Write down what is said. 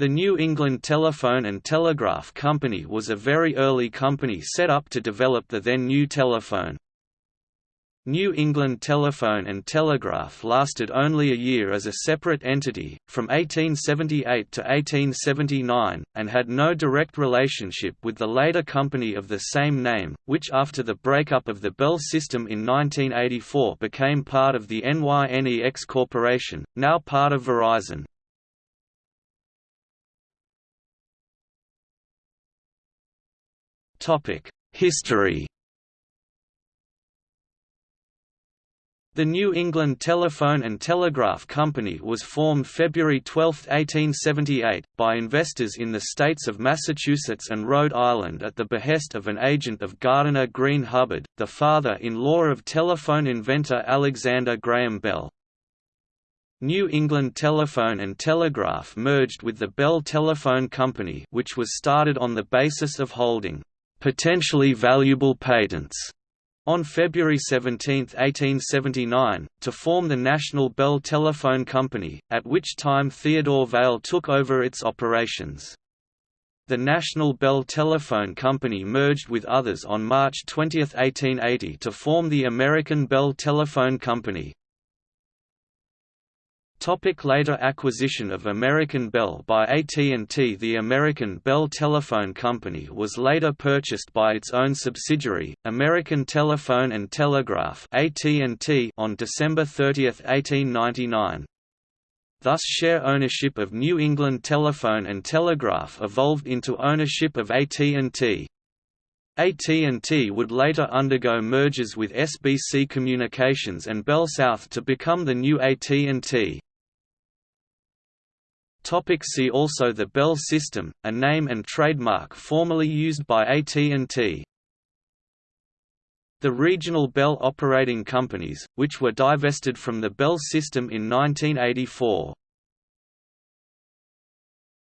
The New England Telephone and Telegraph Company was a very early company set up to develop the then new telephone. New England Telephone and Telegraph lasted only a year as a separate entity, from 1878 to 1879, and had no direct relationship with the later company of the same name, which after the breakup of the Bell system in 1984 became part of the NYNEX Corporation, now part of Verizon. History The New England Telephone and Telegraph Company was formed February 12, 1878, by investors in the states of Massachusetts and Rhode Island at the behest of an agent of Gardiner Green Hubbard, the father-in-law of telephone inventor Alexander Graham Bell. New England Telephone and Telegraph merged with the Bell Telephone Company which was started on the basis of holding potentially valuable patents on February 17, 1879, to form the National Bell Telephone Company, at which time Theodore Vail took over its operations. The National Bell Telephone Company merged with others on March 20, 1880 to form the American Bell Telephone Company. Topic later acquisition of American Bell by AT&T The American Bell Telephone Company was later purchased by its own subsidiary, American Telephone and Telegraph on December 30, 1899. Thus share ownership of New England Telephone and Telegraph evolved into ownership of AT&T. AT&T would later undergo mergers with SBC Communications and Bell South to become the new AT&T. Topic see also The Bell System, a name and trademark formerly used by AT&T. The regional Bell operating companies, which were divested from the Bell system in 1984.